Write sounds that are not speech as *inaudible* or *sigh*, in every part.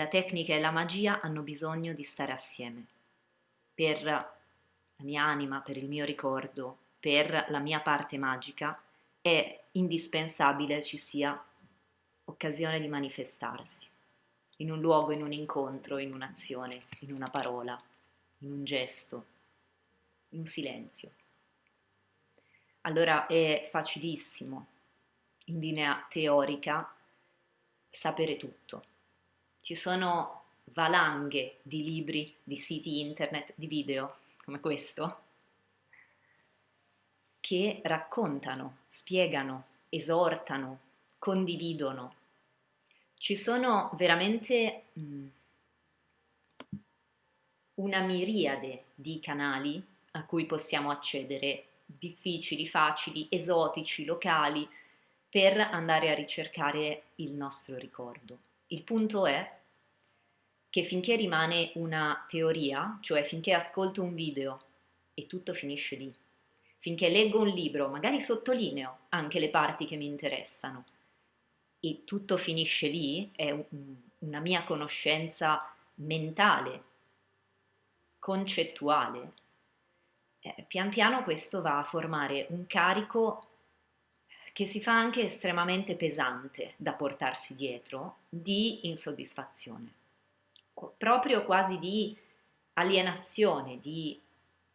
La tecnica e la magia hanno bisogno di stare assieme. Per la mia anima, per il mio ricordo, per la mia parte magica, è indispensabile ci sia occasione di manifestarsi in un luogo, in un incontro, in un'azione, in una parola, in un gesto, in un silenzio. Allora è facilissimo, in linea teorica, sapere tutto ci sono valanghe di libri, di siti internet, di video come questo che raccontano, spiegano, esortano, condividono. Ci sono veramente mm, una miriade di canali a cui possiamo accedere, difficili, facili, esotici, locali, per andare a ricercare il nostro ricordo. Il punto è che finché rimane una teoria, cioè finché ascolto un video e tutto finisce lì, finché leggo un libro, magari sottolineo anche le parti che mi interessano e tutto finisce lì, è un, una mia conoscenza mentale, concettuale, eh, pian piano questo va a formare un carico che si fa anche estremamente pesante da portarsi dietro di insoddisfazione, proprio quasi di alienazione, di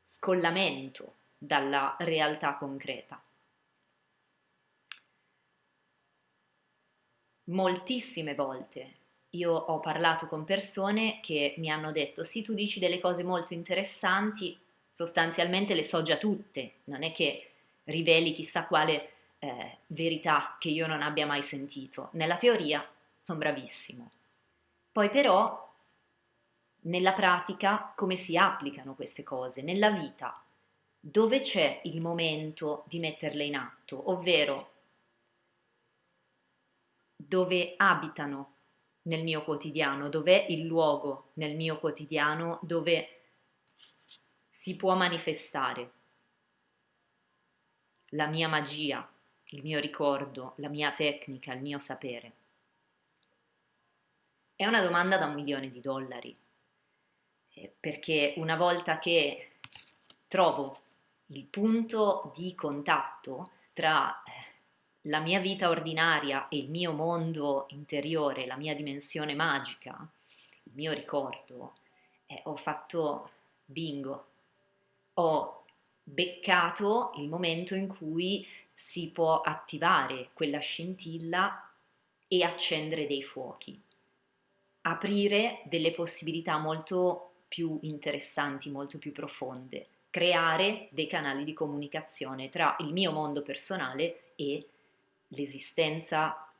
scollamento dalla realtà concreta. Moltissime volte io ho parlato con persone che mi hanno detto sì tu dici delle cose molto interessanti, sostanzialmente le so già tutte, non è che riveli chissà quale eh, verità che io non abbia mai sentito. Nella teoria sono bravissimo. Poi però nella pratica come si applicano queste cose, nella vita, dove c'è il momento di metterle in atto, ovvero dove abitano nel mio quotidiano, dov'è il luogo nel mio quotidiano dove si può manifestare? La mia magia, il mio ricordo, la mia tecnica, il mio sapere? È una domanda da un milione di dollari, eh, perché una volta che trovo il punto di contatto tra eh, la mia vita ordinaria e il mio mondo interiore, la mia dimensione magica, il mio ricordo, eh, ho fatto bingo, ho beccato il momento in cui si può attivare quella scintilla e accendere dei fuochi, aprire delle possibilità molto più interessanti, molto più profonde, creare dei canali di comunicazione tra il mio mondo personale e l'esistenza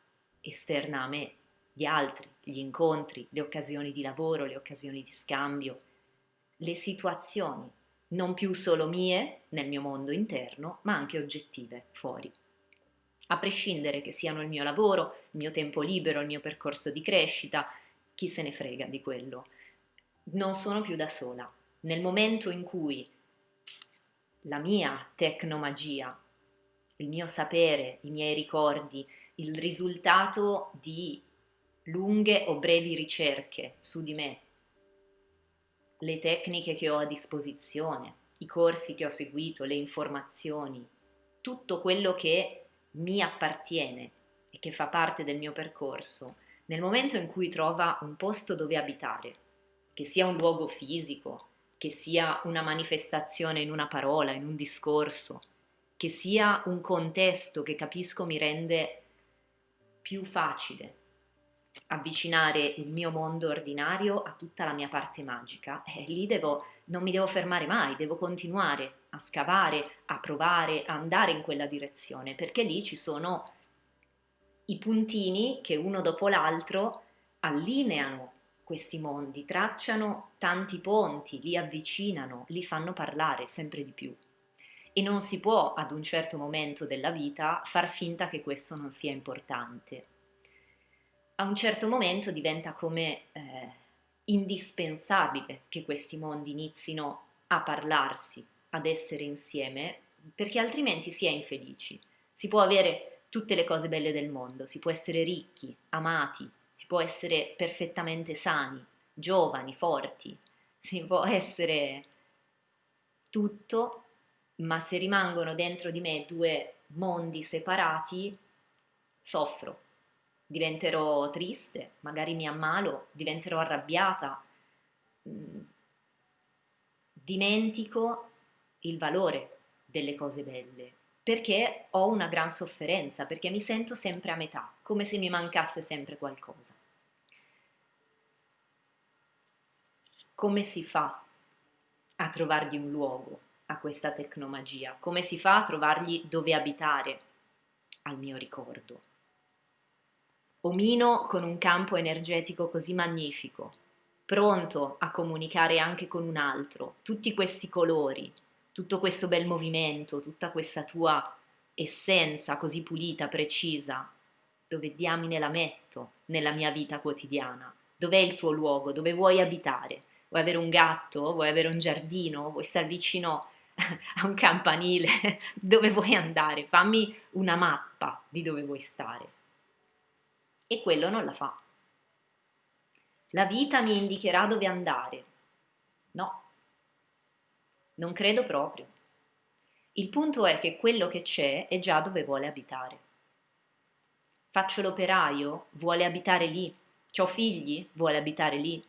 esterna a me di altri, gli incontri, le occasioni di lavoro, le occasioni di scambio, le situazioni non più solo mie nel mio mondo interno, ma anche oggettive fuori. A prescindere che siano il mio lavoro, il mio tempo libero, il mio percorso di crescita, chi se ne frega di quello. Non sono più da sola. Nel momento in cui la mia tecnomagia, il mio sapere, i miei ricordi, il risultato di lunghe o brevi ricerche su di me le tecniche che ho a disposizione, i corsi che ho seguito, le informazioni, tutto quello che mi appartiene e che fa parte del mio percorso, nel momento in cui trova un posto dove abitare, che sia un luogo fisico, che sia una manifestazione in una parola, in un discorso, che sia un contesto che capisco mi rende più facile avvicinare il mio mondo ordinario a tutta la mia parte magica e lì devo, non mi devo fermare mai, devo continuare a scavare, a provare, a andare in quella direzione, perché lì ci sono i puntini che uno dopo l'altro allineano questi mondi, tracciano tanti ponti, li avvicinano, li fanno parlare sempre di più. E non si può ad un certo momento della vita far finta che questo non sia importante a un certo momento diventa come eh, indispensabile che questi mondi inizino a parlarsi, ad essere insieme, perché altrimenti si è infelici. Si può avere tutte le cose belle del mondo, si può essere ricchi, amati, si può essere perfettamente sani, giovani, forti, si può essere tutto, ma se rimangono dentro di me due mondi separati, soffro, diventerò triste, magari mi ammalo, diventerò arrabbiata, mm, dimentico il valore delle cose belle, perché ho una gran sofferenza, perché mi sento sempre a metà, come se mi mancasse sempre qualcosa. Come si fa a trovargli un luogo a questa tecnomagia? Come si fa a trovargli dove abitare al mio ricordo? Omino con un campo energetico così magnifico, pronto a comunicare anche con un altro, tutti questi colori, tutto questo bel movimento, tutta questa tua essenza così pulita, precisa, dove diamine la metto nella mia vita quotidiana? Dov'è il tuo luogo? Dove vuoi abitare? Vuoi avere un gatto? Vuoi avere un giardino? Vuoi stare vicino a un campanile? *laughs* dove vuoi andare? Fammi una mappa di dove vuoi stare. E quello non la fa. La vita mi indicherà dove andare. No, non credo proprio. Il punto è che quello che c'è è già dove vuole abitare. Faccio l'operaio, vuole abitare lì. Ho figli, vuole abitare lì.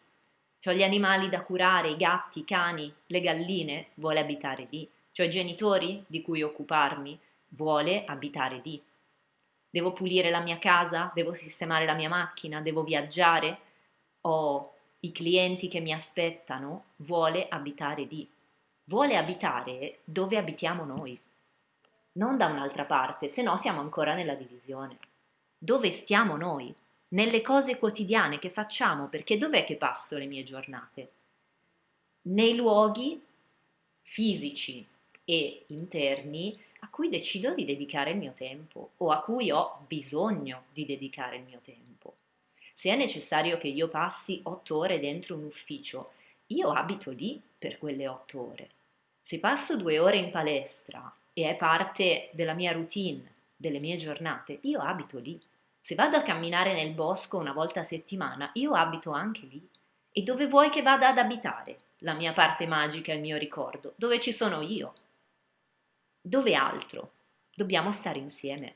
Ho gli animali da curare, i gatti, i cani, le galline, vuole abitare lì. Ho i genitori di cui occuparmi, vuole abitare lì. Devo pulire la mia casa, devo sistemare la mia macchina, devo viaggiare, ho i clienti che mi aspettano, vuole abitare lì vuole abitare dove abitiamo noi, non da un'altra parte, se no siamo ancora nella divisione. Dove stiamo noi? Nelle cose quotidiane che facciamo, perché dov'è che passo le mie giornate? Nei luoghi fisici e interni a cui decido di dedicare il mio tempo o a cui ho bisogno di dedicare il mio tempo. Se è necessario che io passi otto ore dentro un ufficio, io abito lì per quelle otto ore. Se passo due ore in palestra e è parte della mia routine, delle mie giornate, io abito lì. Se vado a camminare nel bosco una volta a settimana, io abito anche lì. E dove vuoi che vada ad abitare? La mia parte magica, il mio ricordo, dove ci sono io. Dove altro? Dobbiamo stare insieme.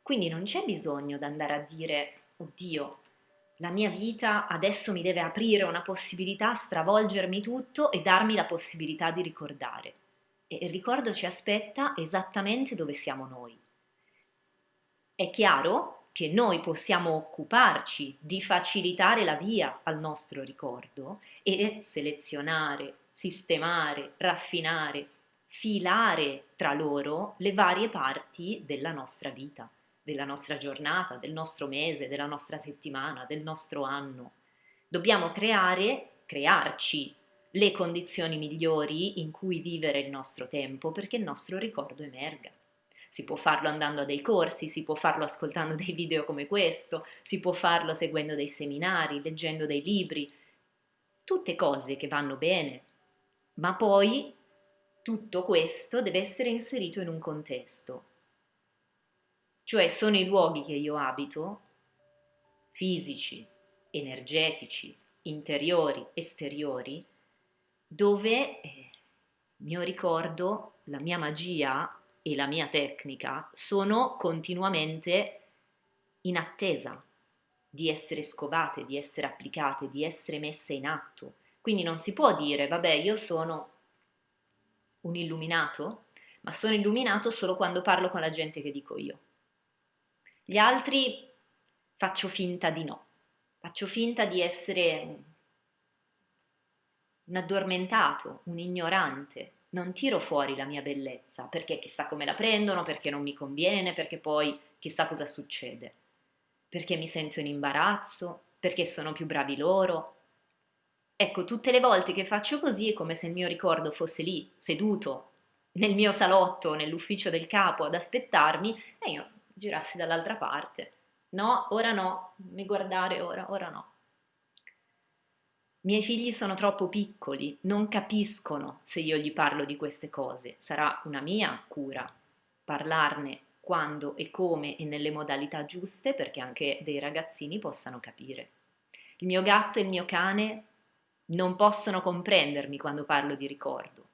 Quindi non c'è bisogno di andare a dire, oddio, la mia vita adesso mi deve aprire una possibilità, stravolgermi tutto e darmi la possibilità di ricordare. E il ricordo ci aspetta esattamente dove siamo noi. È chiaro che noi possiamo occuparci di facilitare la via al nostro ricordo e selezionare, sistemare, raffinare, filare tra loro le varie parti della nostra vita della nostra giornata, del nostro mese, della nostra settimana, del nostro anno. Dobbiamo creare, crearci le condizioni migliori in cui vivere il nostro tempo perché il nostro ricordo emerga. Si può farlo andando a dei corsi, si può farlo ascoltando *laughs* dei video come questo, si può farlo seguendo dei seminari, leggendo dei libri, tutte cose che vanno bene, ma poi tutto questo deve essere inserito in un contesto cioè sono i luoghi che io abito, fisici, energetici, interiori, esteriori, dove il eh, mio ricordo, la mia magia e la mia tecnica sono continuamente in attesa di essere scovate, di essere applicate, di essere messe in atto. Quindi non si può dire, vabbè, io sono un illuminato, ma sono illuminato solo quando parlo con la gente che dico io. Gli altri faccio finta di no, faccio finta di essere un addormentato, un ignorante, non tiro fuori la mia bellezza perché chissà come la prendono, perché non mi conviene, perché poi chissà cosa succede, perché mi sento in imbarazzo, perché sono più bravi loro. Ecco, tutte le volte che faccio così è come se il mio ricordo fosse lì, seduto, nel mio salotto, nell'ufficio del capo ad aspettarmi e io girassi dall'altra parte. No, ora no, mi guardare ora, ora no. Miei figli sono troppo piccoli, non capiscono se io gli parlo di queste cose. Sarà una mia cura parlarne quando e come e nelle modalità giuste perché anche dei ragazzini possano capire. Il mio gatto e il mio cane non possono comprendermi quando parlo di ricordo.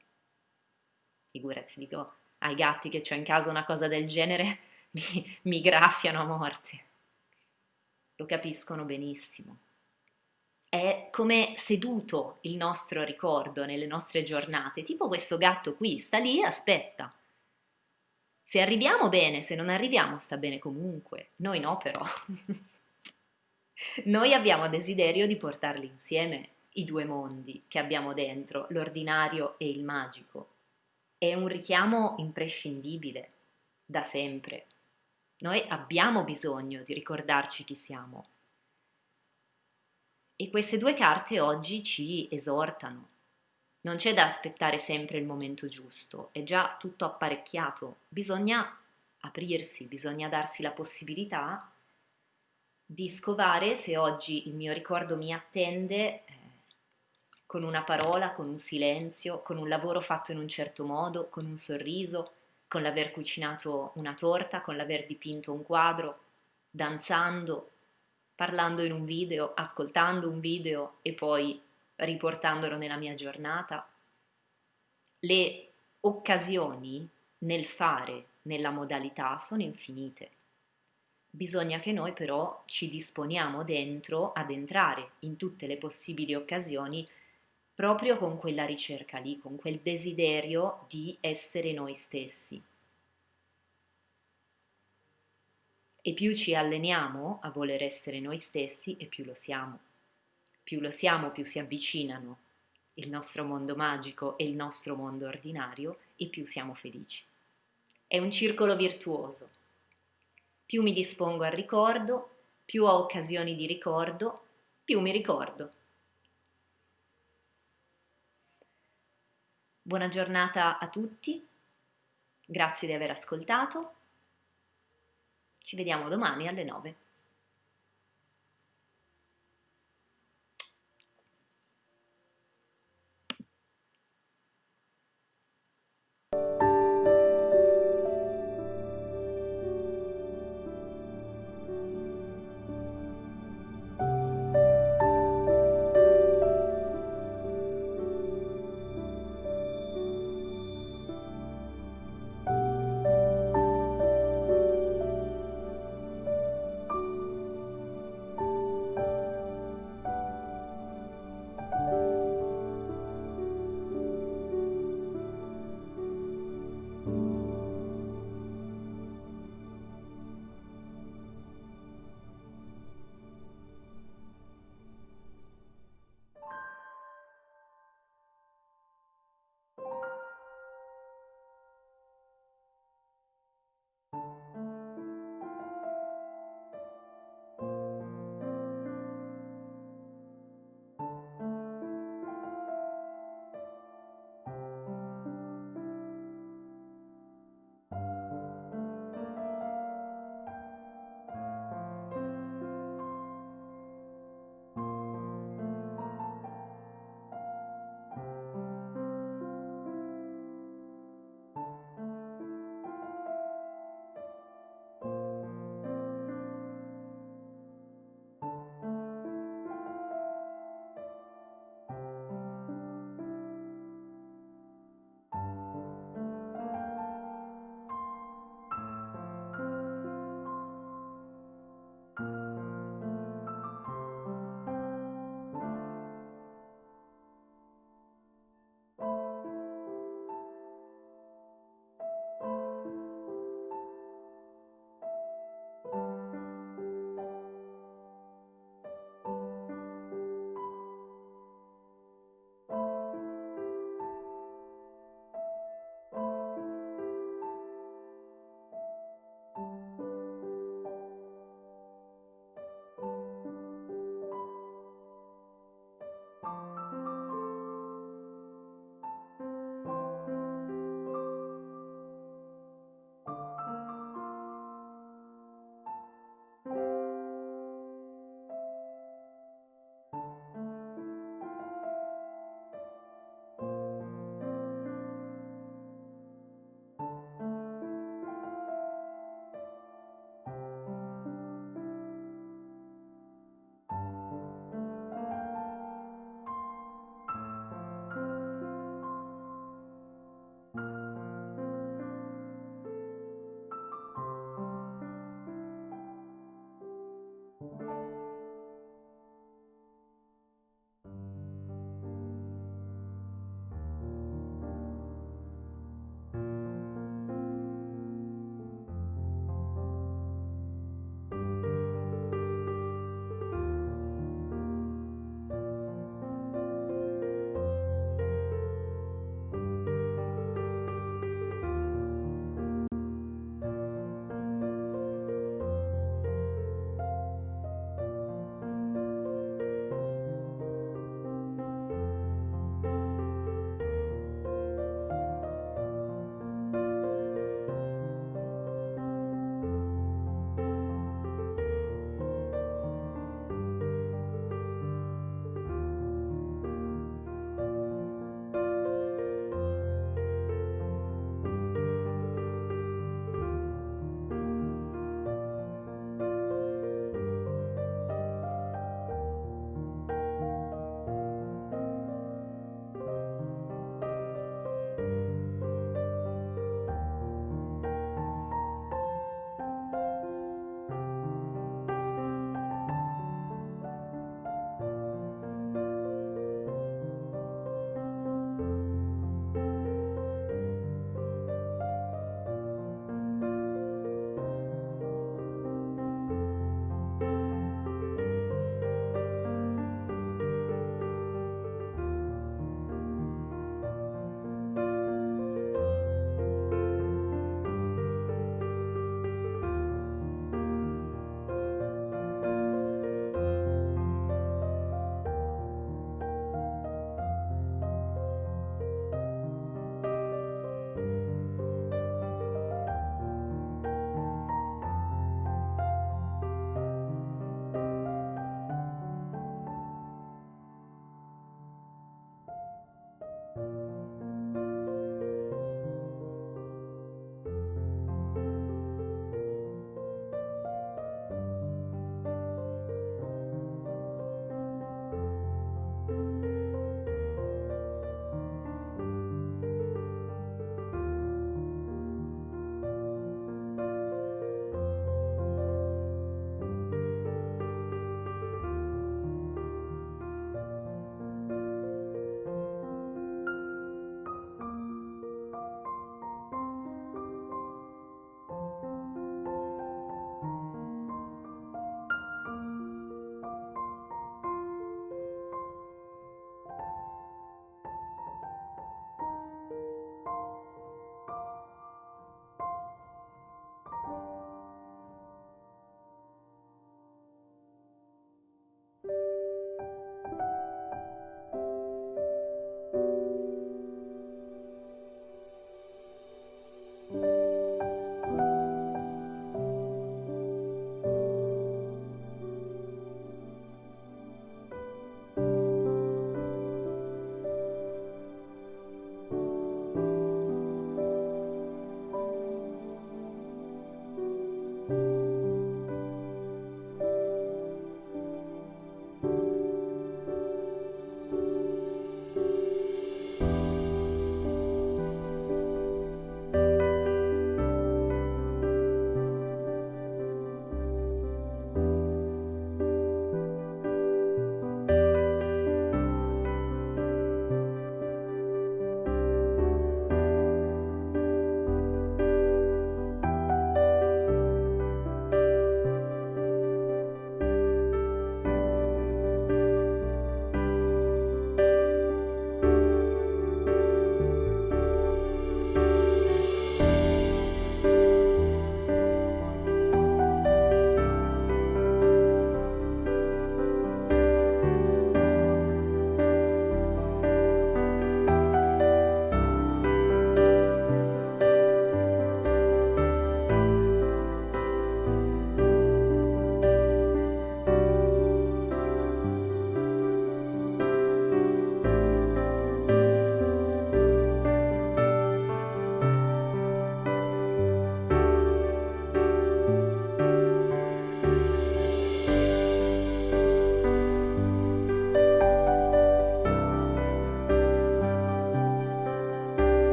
Figurati, dico ai gatti che ho in casa una cosa del genere, *laughs* mi, mi graffiano a morte. Lo capiscono benissimo. È come seduto il nostro ricordo nelle nostre giornate, tipo questo gatto qui, sta lì e aspetta. Se arriviamo bene, se non arriviamo sta bene comunque, noi no però. *laughs* noi abbiamo desiderio di portarli insieme i due mondi che abbiamo dentro, l'ordinario e il magico. È un richiamo imprescindibile, da sempre. Noi abbiamo bisogno di ricordarci chi siamo. E queste due carte oggi ci esortano. Non c'è da aspettare sempre il momento giusto, è già tutto apparecchiato, bisogna aprirsi, bisogna darsi la possibilità di scovare se oggi il mio ricordo mi attende eh, con una parola, con un silenzio, con un lavoro fatto in un certo modo, con un sorriso, con l'aver cucinato una torta, con l'aver dipinto un quadro, danzando, parlando in un video, ascoltando un video e poi riportandolo nella mia giornata. Le occasioni nel fare, nella modalità, sono infinite. Bisogna che noi però ci disponiamo dentro ad entrare in tutte le possibili occasioni proprio con quella ricerca lì, con quel desiderio di essere noi stessi. E più ci alleniamo a voler essere noi stessi e più lo siamo. Più lo siamo, più si avvicinano il nostro mondo magico e il nostro mondo ordinario e più siamo felici. È un circolo virtuoso. Più mi dispongo al ricordo, più ho occasioni di ricordo, più mi ricordo. Buona giornata a tutti, grazie di aver ascoltato, ci vediamo domani alle 9.